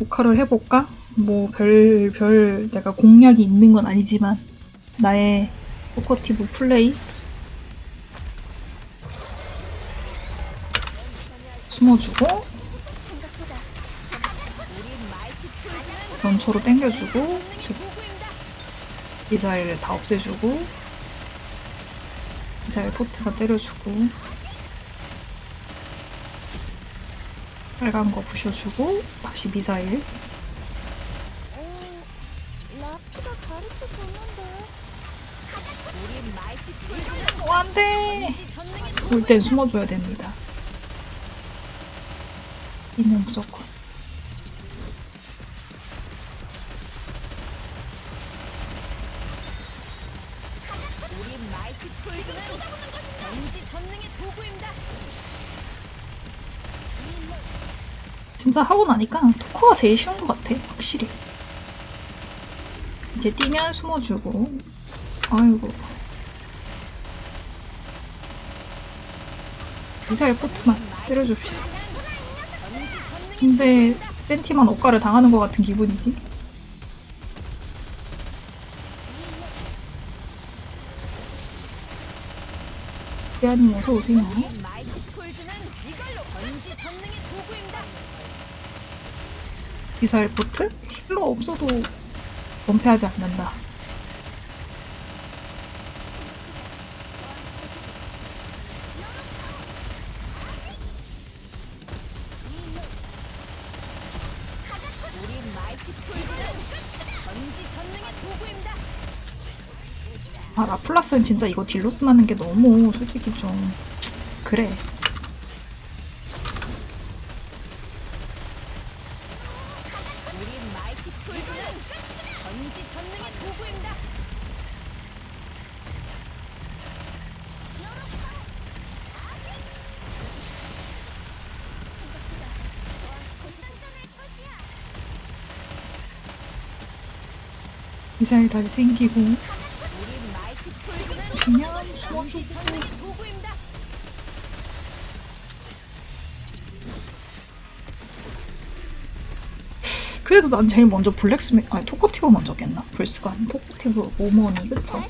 녹화를 해볼까? 뭐별별 내가 공략이 있는 건 아니지만 나의 포커티브 플레이 숨어주고 연초로 땡겨주고 즉 미사일을 다 없애주고 미사일 포트가 때려주고 빨간 거 부셔주고 다시 미사일. 어, 안돼. 올 땐 숨어줘야 됩니다. 이는 무조건. 우린 말티 풀즈는 전지 전능의 도구입니다. 진짜 하고 나니까 토크가 제일 쉬운 것 같아 확실히. 이제 뛰면 숨어주고. 아이고. 미사일 포트만 때려줍시다. 근데 센티만 억가를 당하는 것 같은 기분이지? 지아님 어서 오세요 우린 말티 풀즈는 이걸로 전지 전능의 도구입니다. 미사일 포트? 힐러 없어도 원패하지 않는다. 아, 라플라스는 진짜 이거 딜로스 맞는 게 너무 솔직히 좀 그래. 전지 전능의 도구입니다. 미사일 다시 생기고 그냥 숨어주고 전지 전능의 도구입니다. 그래도 난 제일 먼저 블랙스미 아니 토커티브 먼저 겠나? 불스가 아닌 토커티브 오머니 그쵸?